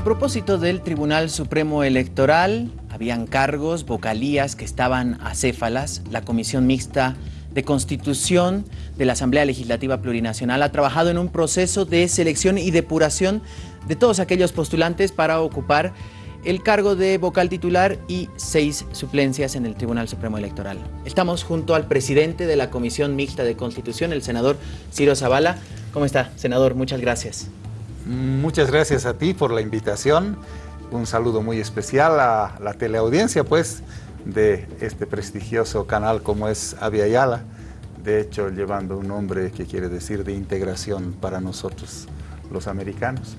A propósito del Tribunal Supremo Electoral, habían cargos, vocalías que estaban acéfalas. La Comisión Mixta de Constitución de la Asamblea Legislativa Plurinacional ha trabajado en un proceso de selección y depuración de todos aquellos postulantes para ocupar el cargo de vocal titular y seis suplencias en el Tribunal Supremo Electoral. Estamos junto al presidente de la Comisión Mixta de Constitución, el senador Ciro Zavala. ¿Cómo está, senador? Muchas gracias. Muchas gracias a ti por la invitación. Un saludo muy especial a la teleaudiencia, pues, de este prestigioso canal como es Avia Yala. De hecho, llevando un nombre que quiere decir de integración para nosotros, los americanos.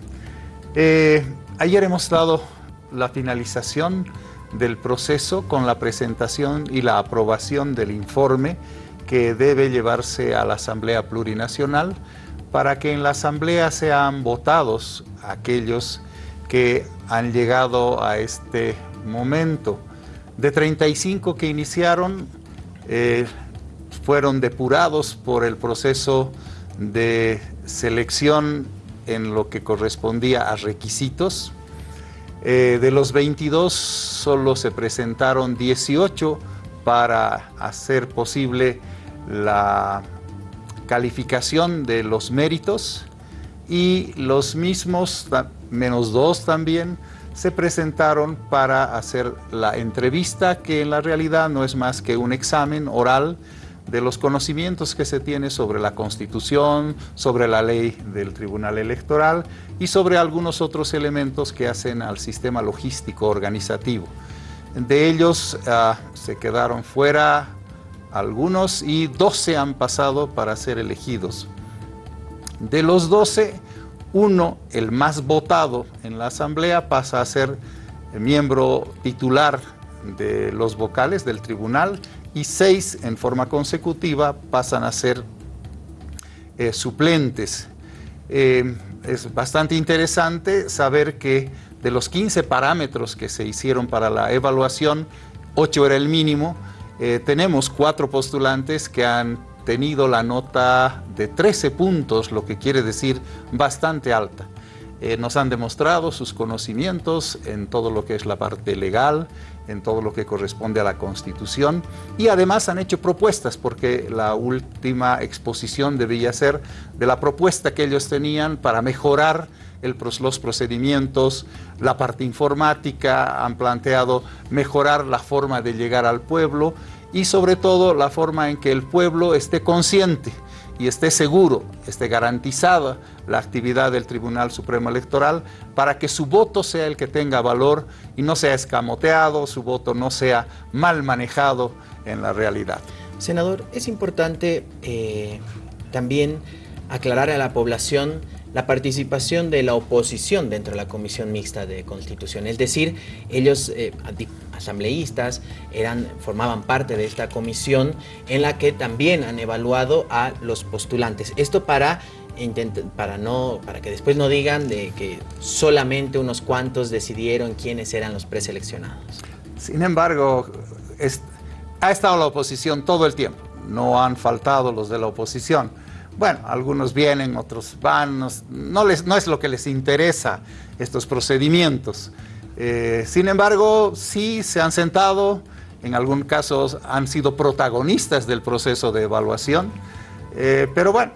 Eh, ayer hemos dado la finalización del proceso con la presentación y la aprobación del informe que debe llevarse a la Asamblea Plurinacional para que en la Asamblea sean votados aquellos que han llegado a este momento. De 35 que iniciaron, eh, fueron depurados por el proceso de selección en lo que correspondía a requisitos. Eh, de los 22 solo se presentaron 18 para hacer posible la calificación de los méritos y los mismos, menos dos también, se presentaron para hacer la entrevista, que en la realidad no es más que un examen oral de los conocimientos que se tiene sobre la Constitución, sobre la ley del Tribunal Electoral y sobre algunos otros elementos que hacen al sistema logístico organizativo. De ellos ah, se quedaron fuera algunos y 12 han pasado para ser elegidos. De los 12, uno, el más votado en la asamblea, pasa a ser miembro titular de los vocales del tribunal y seis en forma consecutiva pasan a ser eh, suplentes. Eh, es bastante interesante saber que de los 15 parámetros que se hicieron para la evaluación, 8 era el mínimo, eh, tenemos cuatro postulantes que han tenido la nota de 13 puntos, lo que quiere decir bastante alta. Eh, nos han demostrado sus conocimientos en todo lo que es la parte legal, en todo lo que corresponde a la Constitución y además han hecho propuestas porque la última exposición debía ser de la propuesta que ellos tenían para mejorar los procedimientos, la parte informática, han planteado mejorar la forma de llegar al pueblo y sobre todo la forma en que el pueblo esté consciente y esté seguro, esté garantizada la actividad del Tribunal Supremo Electoral para que su voto sea el que tenga valor y no sea escamoteado, su voto no sea mal manejado en la realidad. Senador, es importante eh, también aclarar a la población la participación de la oposición dentro de la Comisión Mixta de Constitución. Es decir, ellos, eh, asambleístas, eran, formaban parte de esta comisión en la que también han evaluado a los postulantes. Esto para, para, no, para que después no digan de que solamente unos cuantos decidieron quiénes eran los preseleccionados. Sin embargo, ha estado la oposición todo el tiempo. No han faltado los de la oposición bueno, algunos vienen, otros van, no, les, no es lo que les interesa estos procedimientos. Eh, sin embargo, sí se han sentado, en algún caso han sido protagonistas del proceso de evaluación, eh, pero bueno,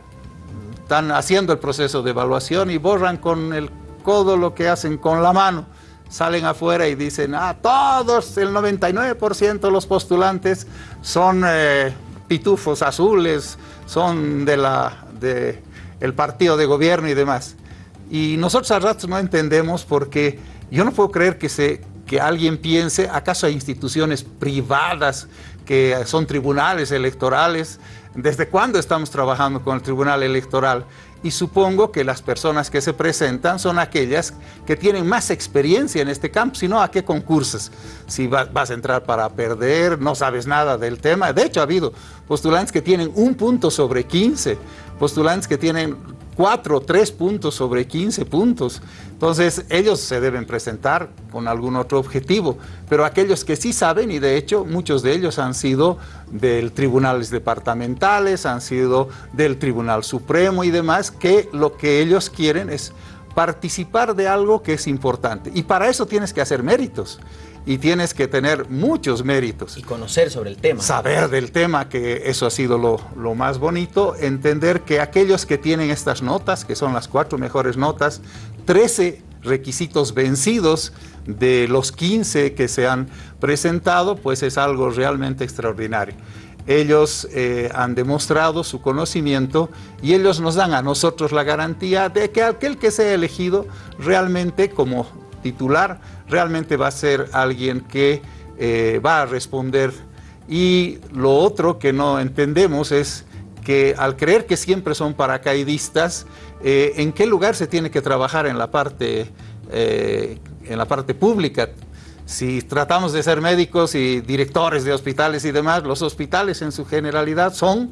están haciendo el proceso de evaluación y borran con el codo lo que hacen con la mano. Salen afuera y dicen, ah, todos, el 99% de los postulantes son eh, pitufos azules, son de la, de partido de gobierno y demás. Y nosotros a ratos no entendemos porque yo no puedo creer que, se, que alguien piense, ¿acaso hay instituciones privadas que son tribunales electorales? ¿Desde cuándo estamos trabajando con el tribunal electoral? y supongo que las personas que se presentan son aquellas que tienen más experiencia en este campo, si no, ¿a qué concursos? Si vas a entrar para perder, no sabes nada del tema. De hecho, ha habido postulantes que tienen un punto sobre 15, postulantes que tienen cuatro o tres puntos sobre 15 puntos. Entonces, ellos se deben presentar con algún otro objetivo, pero aquellos que sí saben, y de hecho muchos de ellos han sido del tribunales departamentales, han sido del Tribunal Supremo y demás, que lo que ellos quieren es participar de algo que es importante. Y para eso tienes que hacer méritos y tienes que tener muchos méritos. Y conocer sobre el tema. Saber del tema, que eso ha sido lo, lo, más bonito, entender que aquellos que tienen estas notas, que son las cuatro mejores notas, 13 requisitos vencidos de los 15 que se han presentado, pues es algo realmente extraordinario. Ellos eh, han demostrado su conocimiento y ellos nos dan a nosotros la garantía de que aquel que sea elegido realmente como titular, realmente va a ser alguien que eh, va a responder. Y lo otro que no entendemos es que al creer que siempre son paracaidistas, eh, ¿en qué lugar se tiene que trabajar en la parte, en la parte pública? Si tratamos de ser médicos y directores de hospitales y demás, los hospitales en su generalidad son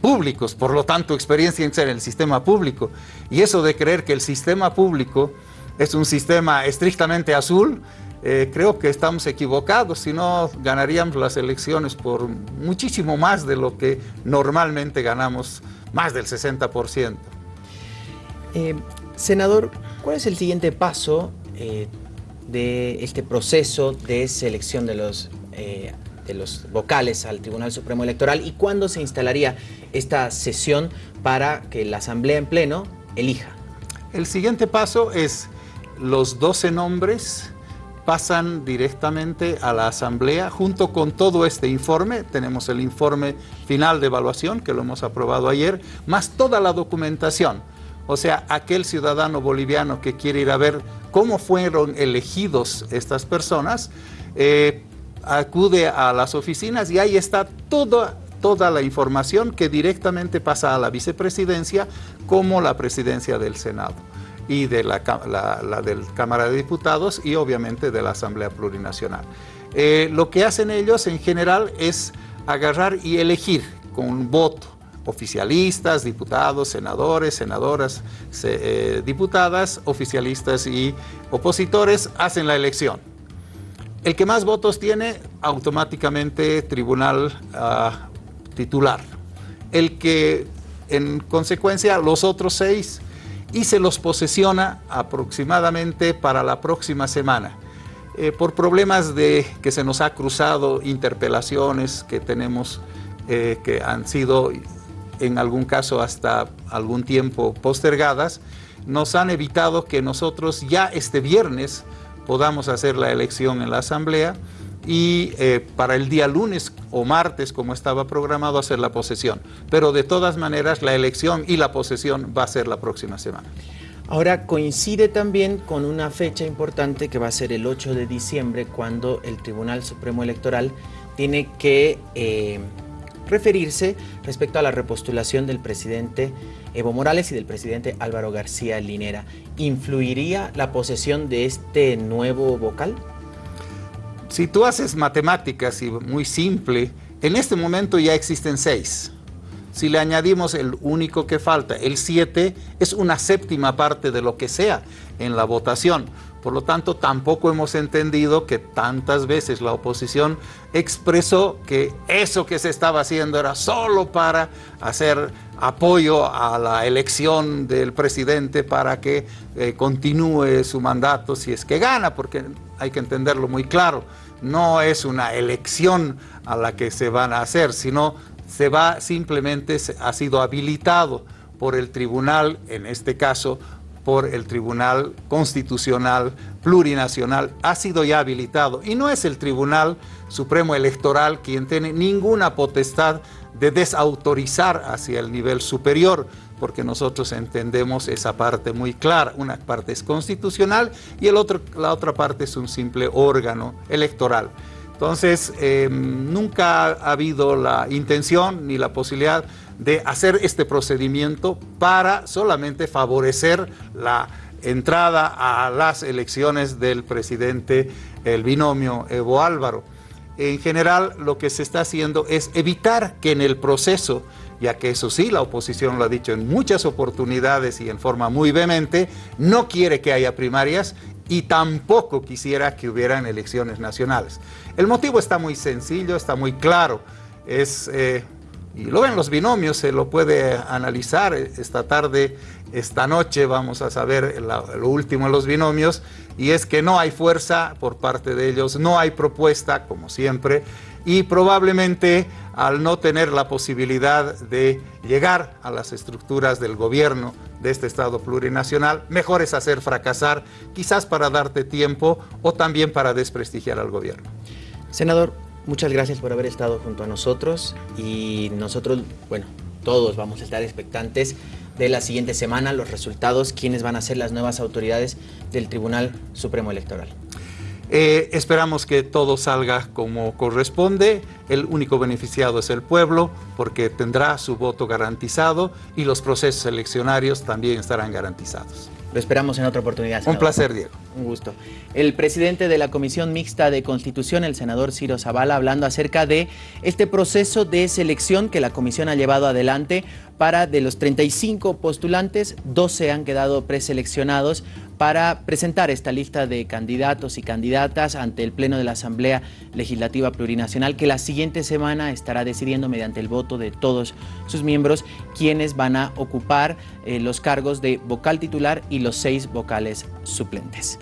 públicos, por lo tanto experiencia en el sistema público. Y eso de creer que el sistema público es un sistema estrictamente azul, eh, creo que estamos equivocados, si no ganaríamos las elecciones por muchísimo más de lo que normalmente ganamos, más del 60%. Eh, senador, ¿cuál es el siguiente paso eh, de este proceso de selección de los, de los vocales al Tribunal Supremo Electoral y cuándo se instalaría esta sesión para que la Asamblea en pleno elija. El siguiente paso es los 12 nombres pasan directamente a la Asamblea junto con todo este informe. Tenemos el informe final de evaluación que lo hemos aprobado ayer, más toda la documentación. O sea, aquel ciudadano boliviano que quiere ir a ver cómo fueron elegidos estas personas, eh, acude a las oficinas y ahí está toda, toda la información que directamente pasa a la vicepresidencia como la presidencia del Senado y de la, del Cámara de Diputados y obviamente de la Asamblea Plurinacional. Eh, lo que hacen ellos en general es agarrar y elegir con un voto oficialistas, diputados, senadores, senadoras, eh, diputadas, oficialistas y opositores hacen la elección. El que más votos tiene, automáticamente tribunal ah, titular. El que, en consecuencia, los otros seis, y se los posesiona aproximadamente para la próxima semana. Eh, por problemas de que se nos ha cruzado interpelaciones que tenemos eh, que han sido en algún caso hasta algún tiempo postergadas, nos han evitado que nosotros ya este viernes podamos hacer la elección en la Asamblea y eh, para el día lunes o martes, como estaba programado, hacer la posesión. Pero de todas maneras, la elección y la posesión va a ser la próxima semana. Ahora coincide también con una fecha importante que va a ser el 8 de diciembre, cuando el Tribunal Supremo Electoral tiene que... Eh, referirse respecto a la repostulación del presidente Evo Morales y del presidente Álvaro García Linera. ¿Influiría la posesión de este nuevo vocal? Si tú haces matemáticas y muy simple, en este momento ya existen seis. Si le añadimos el único que falta, el siete, es una séptima parte de lo que sea en la votación. Por lo tanto, tampoco hemos entendido que tantas veces la oposición expresó que eso que se estaba haciendo era solo para hacer apoyo a la elección del presidente para que eh, continúe su mandato si es que gana, porque hay que entenderlo muy claro. No es una elección a la que se van a hacer, sino se va simplemente, ha sido habilitado por el tribunal, en este caso, por el Tribunal Constitucional Plurinacional ha sido ya habilitado y no es el Tribunal Supremo Electoral quien tiene ninguna potestad de desautorizar hacia el nivel superior, porque nosotros entendemos esa parte muy clara. Una parte es constitucional y el otro, la otra parte es un simple órgano electoral. Entonces, em, nunca ha habido la intención ni la posibilidad de hacer este procedimiento para solamente favorecer la entrada a las elecciones del presidente, el binomio Evo Álvaro. En general, lo que se está haciendo es evitar que en el proceso, ya que eso sí, la oposición lo ha dicho en muchas oportunidades y en forma muy vehemente, no quiere que haya primarias y tampoco quisiera que hubieran elecciones nacionales. El motivo está muy sencillo, está muy claro. Es eh, y luego en los binomios se lo puede analizar esta tarde, esta noche vamos a saber lo último en los binomios y es que no hay fuerza por parte de ellos, no hay propuesta como siempre y probablemente al no tener la posibilidad de llegar a las estructuras del gobierno de este Estado plurinacional, mejor es hacer fracasar, quizás para darte tiempo o también para desprestigiar al gobierno. Senador, muchas gracias por haber estado junto a nosotros y nosotros, bueno, todos vamos a estar expectantes de la siguiente semana, los resultados, quiénes van a ser las nuevas autoridades del Tribunal Supremo Electoral. Eh, esperamos que todo salga como corresponde. El único beneficiado es el pueblo porque tendrá su voto garantizado y los procesos eleccionarios también estarán garantizados. Lo esperamos en otra oportunidad. Un placer, Diego. Un gusto. El presidente de la Comisión Mixta de Constitución, el senador Ciro Zavala, hablando acerca de este proceso de selección que la comisión ha llevado adelante para de los 35 postulantes, 12 han quedado preseleccionados para presentar esta lista de candidatos y candidatas ante el Pleno de la Asamblea Legislativa Plurinacional que la siguiente semana estará decidiendo mediante el voto de todos sus miembros quienes van a ocupar eh, los cargos de vocal titular y los seis vocales suplentes.